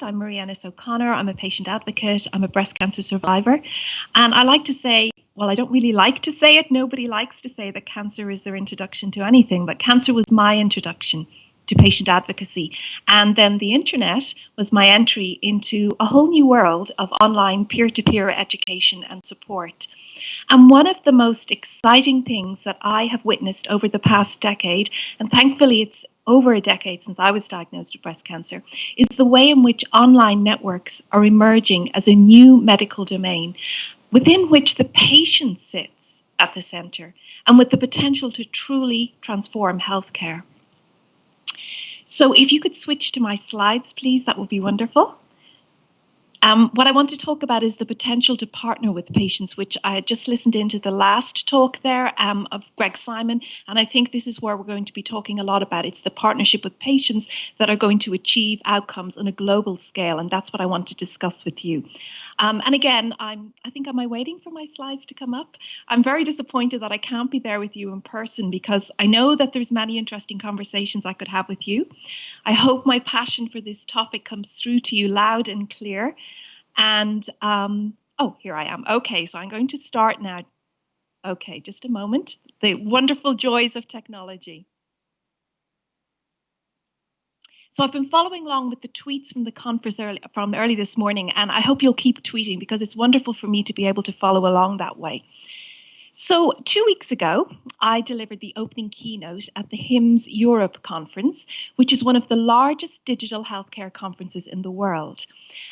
I'm Marie Ennis O'Connor. I'm a patient advocate. I'm a breast cancer survivor. And I like to say, well, I don't really like to say it. Nobody likes to say that cancer is their introduction to anything, but cancer was my introduction to patient advocacy. And then the internet was my entry into a whole new world of online peer to peer education and support. And one of the most exciting things that I have witnessed over the past decade, and thankfully it's over a decade since I was diagnosed with breast cancer, is the way in which online networks are emerging as a new medical domain within which the patient sits at the centre and with the potential to truly transform healthcare. So if you could switch to my slides, please, that would be wonderful. Um, what I want to talk about is the potential to partner with patients, which I just listened into the last talk there um, of Greg Simon, and I think this is where we're going to be talking a lot about. It's the partnership with patients that are going to achieve outcomes on a global scale, and that's what I want to discuss with you. Um, and again, I'm, I think, am I waiting for my slides to come up? I'm very disappointed that I can't be there with you in person because I know that there's many interesting conversations I could have with you. I hope my passion for this topic comes through to you loud and clear. And um, oh, here I am. Okay, so I'm going to start now. Okay, just a moment. The wonderful joys of technology. So I've been following along with the tweets from the conference early, from early this morning, and I hope you'll keep tweeting because it's wonderful for me to be able to follow along that way. So, two weeks ago, I delivered the opening keynote at the HIMSS Europe conference, which is one of the largest digital healthcare conferences in the world.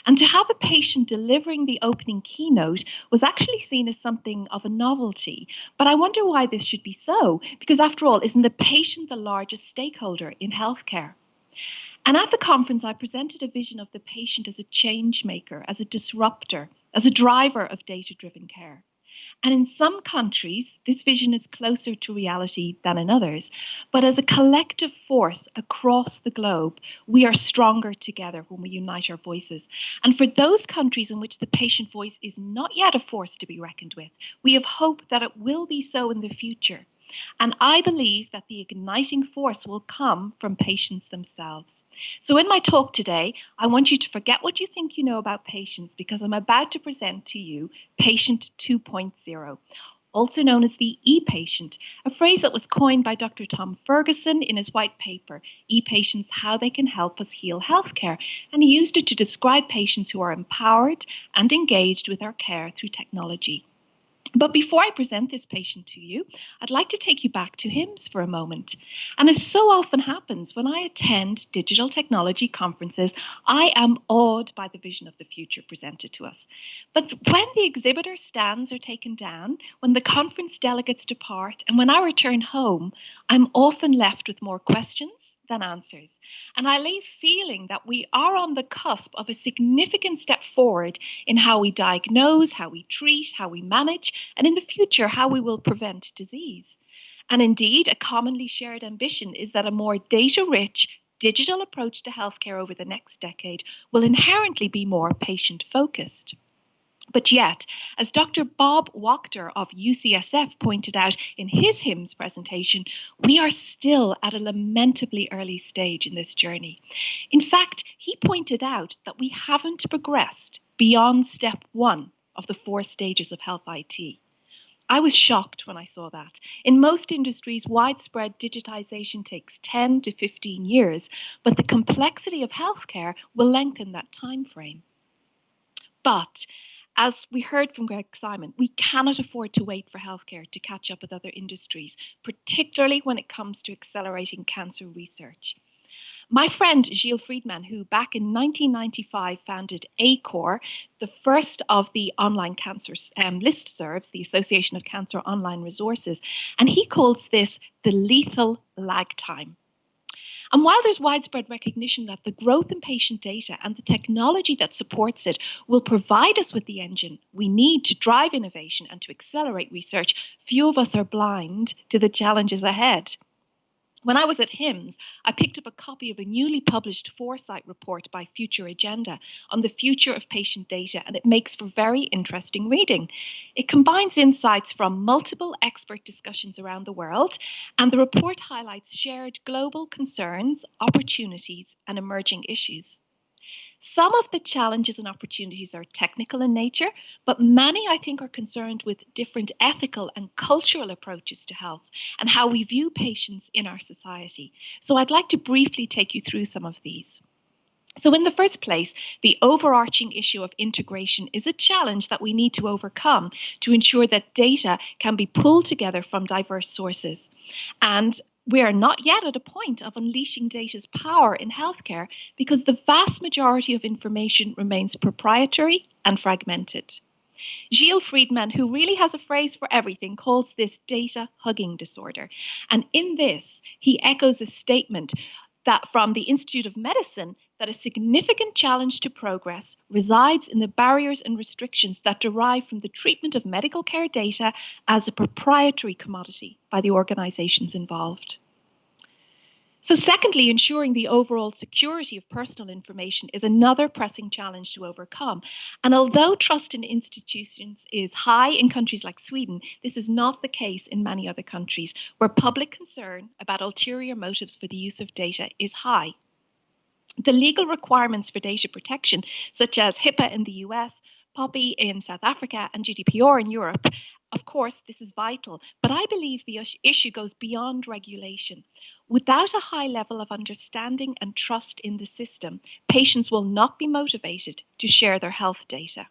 And to have a patient delivering the opening keynote was actually seen as something of a novelty. But I wonder why this should be so, because after all, isn't the patient the largest stakeholder in healthcare? And at the conference, I presented a vision of the patient as a change maker, as a disruptor, as a driver of data driven care. And in some countries, this vision is closer to reality than in others. But as a collective force across the globe, we are stronger together when we unite our voices. And for those countries in which the patient voice is not yet a force to be reckoned with, we have hope that it will be so in the future. And I believe that the igniting force will come from patients themselves. So, in my talk today, I want you to forget what you think you know about patients because I'm about to present to you Patient 2.0 also known as the e-patient, a phrase that was coined by Dr. Tom Ferguson in his white paper, E-Patients, How They Can Help Us Heal Healthcare, and he used it to describe patients who are empowered and engaged with our care through technology. But before I present this patient to you, I'd like to take you back to HIMSS for a moment. And as so often happens when I attend digital technology conferences, I am awed by the vision of the future presented to us. But when the exhibitor stands are taken down, when the conference delegates depart, and when I return home, I'm often left with more questions than answers. And I leave feeling that we are on the cusp of a significant step forward in how we diagnose, how we treat, how we manage, and in the future, how we will prevent disease. And indeed, a commonly shared ambition is that a more data rich, digital approach to healthcare over the next decade will inherently be more patient focused. But yet, as Dr. Bob Wachter of UCSF pointed out in his HIMSS presentation, we are still at a lamentably early stage in this journey. In fact, he pointed out that we haven't progressed beyond step one of the four stages of health IT. I was shocked when I saw that. In most industries, widespread digitization takes 10 to 15 years, but the complexity of healthcare will lengthen that time frame. But as we heard from Greg Simon, we cannot afford to wait for healthcare to catch up with other industries, particularly when it comes to accelerating cancer research. My friend Gilles Frydman, who back in 1995 founded ACOR, the first of the online cancer um, listservs, the Association of Cancer Online Resources, and he calls this the lethal lag time. And while there's widespread recognition that the growth in patient data and the technology that supports it will provide us with the engine we need to drive innovation and to accelerate research, few of us are blind to the challenges ahead. When I was at HIMSS, I picked up a copy of a newly published Foresight report by Future Agenda on the future of patient data, and it makes for very interesting reading. It combines insights from multiple expert discussions around the world, and the report highlights shared global concerns, opportunities, and emerging issues. Some of the challenges and opportunities are technical in nature, but many, I think, are concerned with different ethical and cultural approaches to health and how we view patients in our society. So I'd like to briefly take you through some of these. So, in the first place, the overarching issue of integration is a challenge that we need to overcome to ensure that data can be pulled together from diverse sources. And we are not yet at a point of unleashing data's power in healthcare because the vast majority of information remains proprietary and fragmented. Gilles Frydman, who really has a phrase for everything, calls this data hugging disorder. And in this, he echoes a statement that from the Institute of Medicine that a significant challenge to progress resides in the barriers and restrictions that derive from the treatment of medical care data as a proprietary commodity by the organizations involved. So, secondly, ensuring the overall security of personal information is another pressing challenge to overcome. And although trust in institutions is high in countries like Sweden, this is not the case in many other countries where public concern about ulterior motives for the use of data is high. The legal requirements for data protection, such as HIPAA in the US, POPI in South Africa, and GDPR in Europe, of course, this is vital, but I believe the issue goes beyond regulation. Without a high level of understanding and trust in the system, patients will not be motivated to share their health data.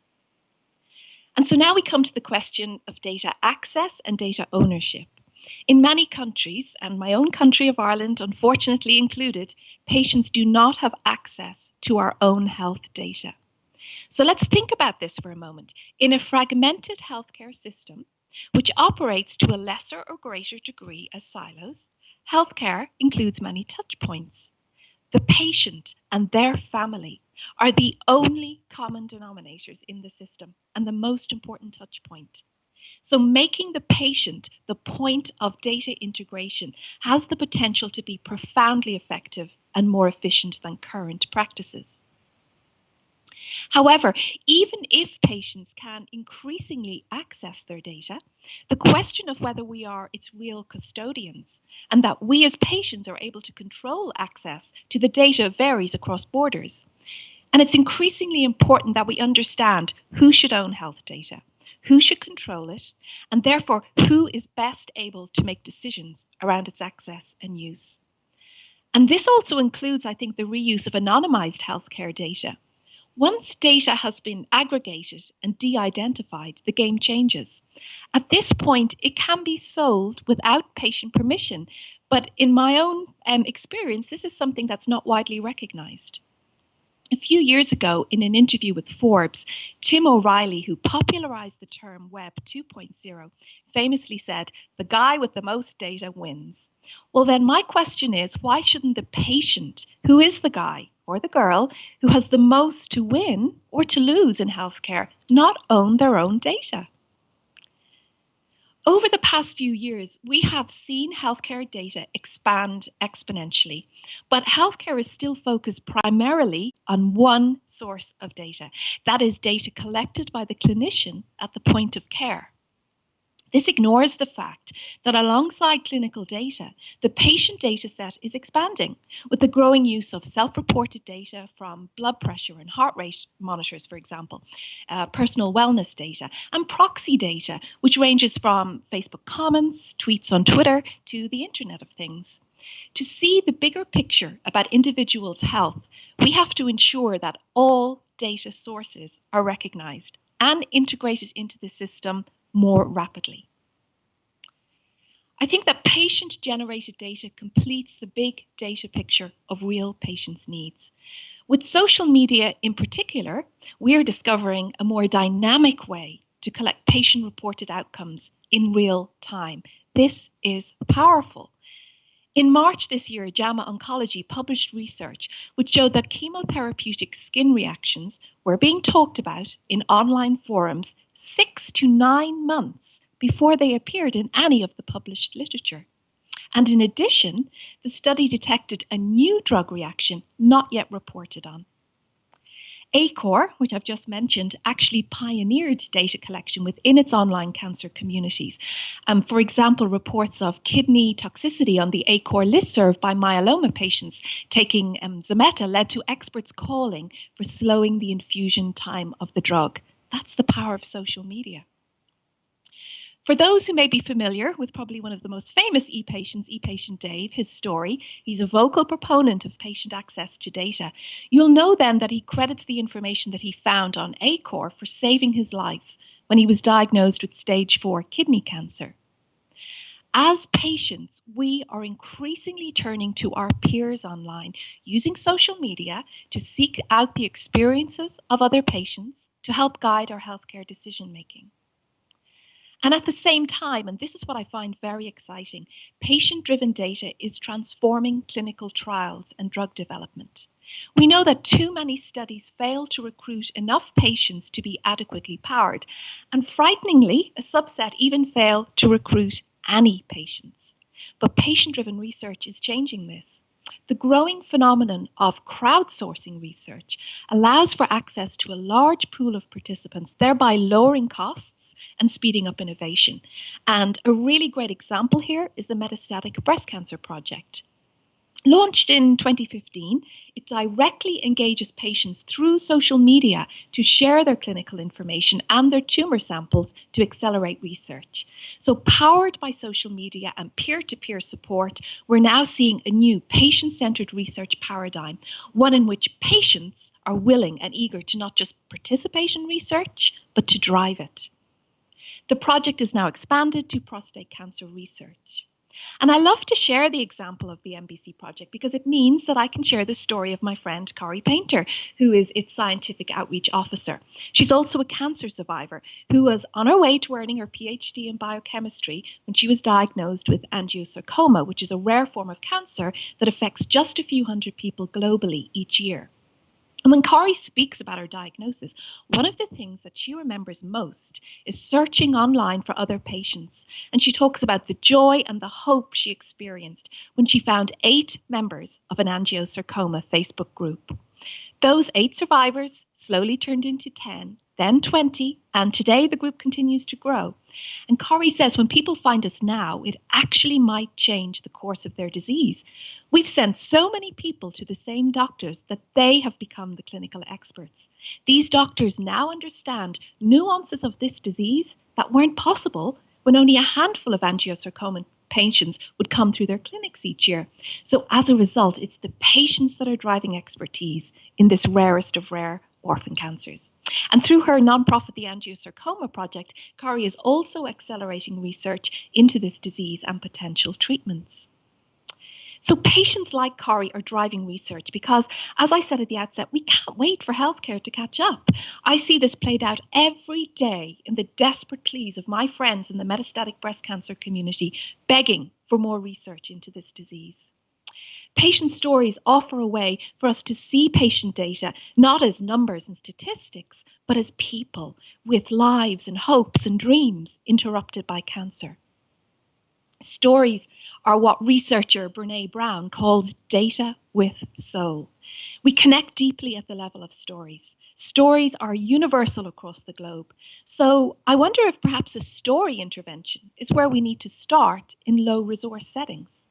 And so now we come to the question of data access and data ownership. In many countries, and my own country of Ireland unfortunately included, patients do not have access to our own health data. So let's think about this for a moment. In a fragmented healthcare system, which operates to a lesser or greater degree as silos, healthcare includes many touch points. The patient and their family are the only common denominators in the system and the most important touch point. So, making the patient the point of data integration has the potential to be profoundly effective and more efficient than current practices. However, even if patients can increasingly access their data, the question of whether we are its real custodians and that we as patients are able to control access to the data varies across borders. And it's increasingly important that we understand who should own health data, who should control it, and therefore who is best able to make decisions around its access and use. And this also includes, I think, the reuse of anonymized healthcare data once data has been aggregated and de identified, the game changes. At this point, it can be sold without patient permission, but in my own um, experience, this is something that's not widely recognized. A few years ago, in an interview with Forbes, Tim O'Reilly, who popularized the term Web 2.0, famously said, The guy with the most data wins. Well, then, my question is why shouldn't the patient, who is the guy, or the girl who has the most to win or to lose in healthcare not own their own data. Over the past few years, we have seen healthcare data expand exponentially, but healthcare is still focused primarily on one source of data that is, data collected by the clinician at the point of care. This ignores the fact that alongside clinical data, the patient data set is expanding with the growing use of self reported data from blood pressure and heart rate monitors, for example, uh, personal wellness data, and proxy data, which ranges from Facebook comments, tweets on Twitter, to the Internet of Things. To see the bigger picture about individuals' health, we have to ensure that all data sources are recognized and integrated into the system more rapidly. I think that patient generated data completes the big data picture of real patients' needs. With social media in particular, we are discovering a more dynamic way to collect patient reported outcomes in real time. This is powerful. In March this year, JAMA Oncology published research which showed that chemotherapeutic skin reactions were being talked about in online forums six to nine months before they appeared in any of the published literature. And in addition, the study detected a new drug reaction not yet reported on. ACOR, which I've just mentioned, actually pioneered data collection within its online cancer communities. Um, for example, reports of kidney toxicity on the ACOR listserv by myeloma patients taking um, Zometa led to experts calling for slowing the infusion time of the drug. That's the power of social media. For those who may be familiar with probably one of the most famous e-patients, e-patient Dave, his story, he's a vocal proponent of patient access to data. You'll know then that he credits the information that he found on ACOR for saving his life when he was diagnosed with stage 4 kidney cancer. As patients, we are increasingly turning to our peers online, using social media to seek out the experiences of other patients to help guide our healthcare decision making. And at the same time, and this is what I find very exciting, patient driven data is transforming clinical trials and drug development. We know that too many studies fail to recruit enough patients to be adequately powered, and frighteningly, a subset even fail to recruit any patients. But patient driven research is changing this. The growing phenomenon of crowdsourcing research allows for access to a large pool of participants, thereby lowering costs and speeding up innovation. And a really great example here is the Metastatic Breast Cancer Project. Launched in 2015, it directly engages patients through social media to share their clinical information and their tumor samples to accelerate research. So, powered by social media and peer to peer support, we're now seeing a new patient centered research paradigm, one in which patients are willing and eager to not just participate in research, but to drive it. The project is now expanded to prostate cancer research. And I love to share the example of the MBC project because it means that I can share the story of my friend Corrie Painter, who is its scientific outreach officer. She's also a cancer survivor who was on her way to earning her PhD in biochemistry when she was diagnosed with angiosarcoma, which is a rare form of cancer that affects just a few hundred people globally each year. And when Corrie speaks about her diagnosis, one of the things that she remembers most is searching online for other patients. And she talks about the joy and the hope she experienced when she found eight members of an angiosarcoma Facebook group. Those eight survivors slowly turned into 10 then 20, and today the group continues to grow. And Corrie says when people find us now, it actually might change the course of their disease. We've sent so many people to the same doctors that they have become the clinical experts. These doctors now understand nuances of this disease that weren't possible when only a handful of angiosarcoma patients would come through their clinics each year. So, as a result, it's the patients that are driving expertise in this rarest of rare orphan cancers. And through her nonprofit, the Angiosarcoma Project, Corrie is also accelerating research into this disease and potential treatments. So patients like Corrie are driving research because, as I said at the outset, we can't wait for healthcare to catch up. I see this played out every day in the desperate pleas of my friends in the metastatic breast cancer community begging for more research into this disease. Patient stories offer a way for us to see patient data not as numbers and statistics, but as people with lives and hopes and dreams interrupted by cancer. Stories are what researcher Brene Brown calls data with soul. We connect deeply at the level of stories. Stories are universal across the globe. So I wonder if perhaps a story intervention is where we need to start in low resource settings.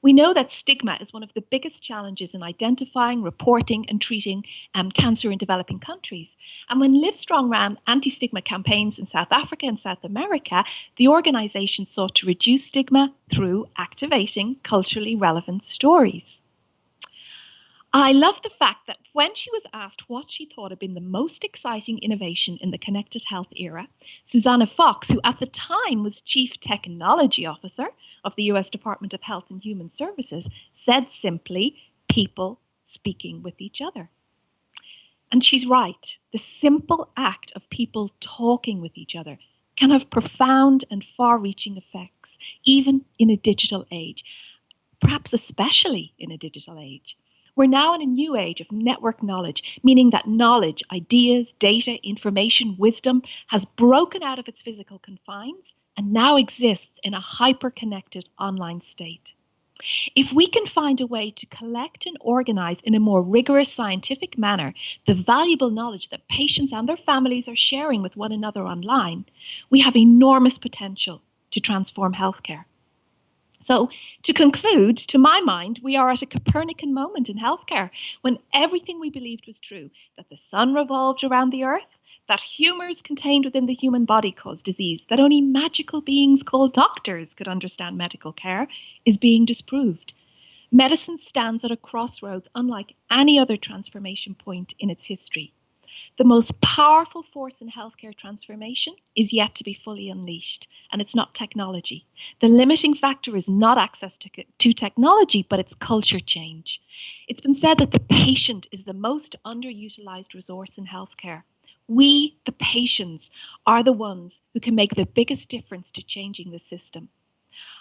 We know that stigma is one of the biggest challenges in identifying, reporting, and treating um, cancer in developing countries. And when Livestrong ran anti stigma campaigns in South Africa and South America, the organization sought to reduce stigma through activating culturally relevant stories. I love the fact that when she was asked what she thought had been the most exciting innovation in the connected health era, Susannah Fox, who at the time was Chief Technology Officer of the US Department of Health and Human Services, said simply, people speaking with each other. And she's right. The simple act of people talking with each other can have profound and far reaching effects, even in a digital age, perhaps especially in a digital age. We're now in a new age of network knowledge, meaning that knowledge, ideas, data, information, wisdom has broken out of its physical confines and now exists in a hyper connected online state. If we can find a way to collect and organize in a more rigorous scientific manner the valuable knowledge that patients and their families are sharing with one another online, we have enormous potential to transform healthcare. So, to conclude, to my mind, we are at a Copernican moment in healthcare when everything we believed was true that the sun revolved around the earth, that humours contained within the human body cause disease, that only magical beings called doctors could understand medical care, is being disproved. Medicine stands at a crossroads unlike any other transformation point in its history. The most powerful force in healthcare transformation is yet to be fully unleashed, and it's not technology. The limiting factor is not access to, to technology, but it's culture change. It's been said that the patient is the most underutilized resource in healthcare. We, the patients, are the ones who can make the biggest difference to changing the system.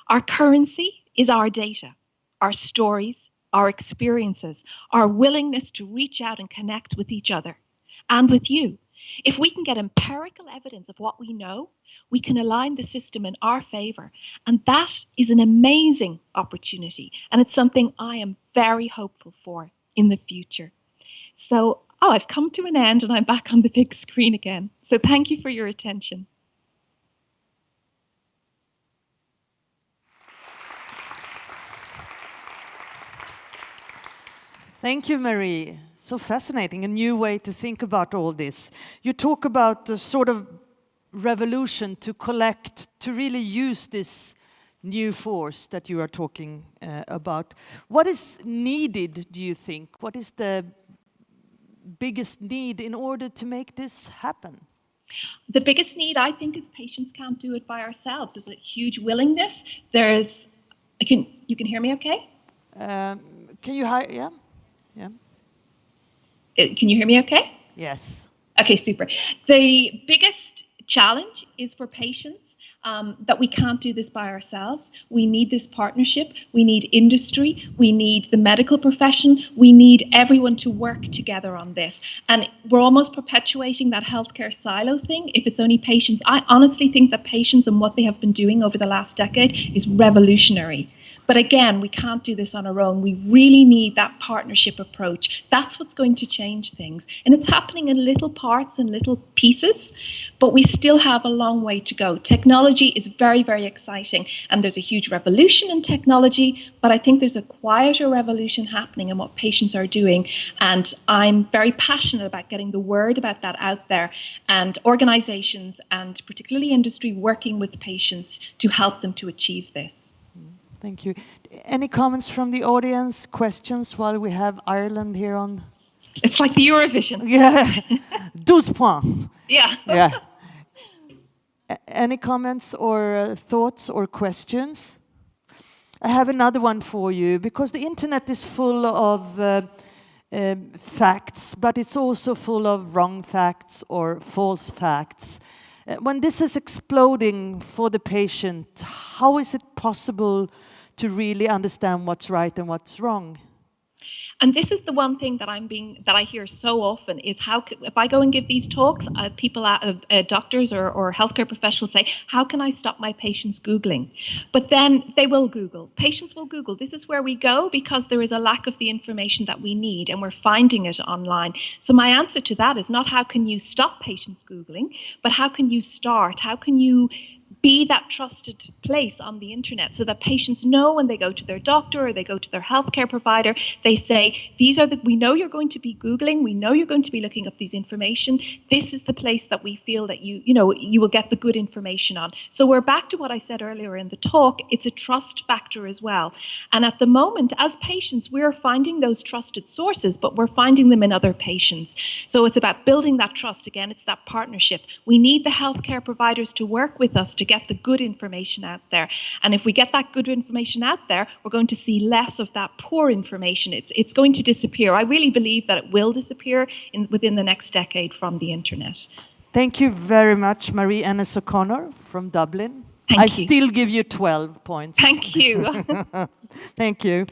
Our currency is our data, our stories, our experiences, our willingness to reach out and connect with each other and with you. If we can get empirical evidence of what we know, we can align the system in our favor. And that is an amazing opportunity. And it's something I am very hopeful for in the future. So oh, I've come to an end and I'm back on the big screen again. So thank you for your attention. Thank you, Marie. So fascinating, a new way to think about all this. You talk about the sort of revolution to collect, to really use this new force that you are talking uh, about. What is needed, do you think? What is the biggest need in order to make this happen? The biggest need, I think, is patients can't do it by ourselves. There's a huge willingness. There's, I can you can hear me okay? Um, can you hear? Yeah, yeah. Uh, can you hear me okay? Yes. Okay, super. The biggest challenge is for patients um, that we can't do this by ourselves. We need this partnership. We need industry. We need the medical profession. We need everyone to work together on this. And we're almost perpetuating that healthcare silo thing if it's only patients. I honestly think that patients and what they have been doing over the last decade is revolutionary. But again, we can't do this on our own. We really need that partnership approach. That's what's going to change things. And it's happening in little parts and little pieces, but we still have a long way to go. Technology is very, very exciting, and there's a huge revolution in technology, but I think there's a quieter revolution happening in what patients are doing. And I'm very passionate about getting the word about that out there and organizations and particularly industry working with patients to help them to achieve this. Thank you. Any comments from the audience, questions while we have Ireland here on? It's like the Eurovision. Yeah, 12 points. Yeah. yeah. Any comments or uh, thoughts or questions? I have another one for you because the internet is full of uh, um, facts, but it's also full of wrong facts or false facts. Uh, when this is exploding for the patient, how is it possible to really understand what's right and what's wrong? And this is the one thing that I'm being that I hear so often is how if I go and give these talks, uh, people, uh, uh, doctors or, or healthcare professionals say, how can I stop my patients googling? But then they will Google. Patients will Google. This is where we go because there is a lack of the information that we need, and we're finding it online. So my answer to that is not how can you stop patients googling, but how can you start? How can you be that trusted place on the internet so that patients know when they go to their doctor or they go to their healthcare provider, they say, these are the, we know you're going to be Googling, we know you're going to be looking up these information. This is the place that we feel that you, you know, you will get the good information on. So we're back to what I said earlier in the talk, it's a trust factor as well. And at the moment, as patients, we're finding those trusted sources, but we're finding them in other patients. So it's about building that trust again, it's that partnership. We need the healthcare providers to work with us to get the good information out there. And if we get that good information out there, we're going to see less of that poor information. It's it's going to disappear. I really believe that it will disappear in, within the next decade from the internet. Thank you very much, Marie Ennis O'Connor from Dublin. Thank I you. still give you 12 points. Thank you. Thank you.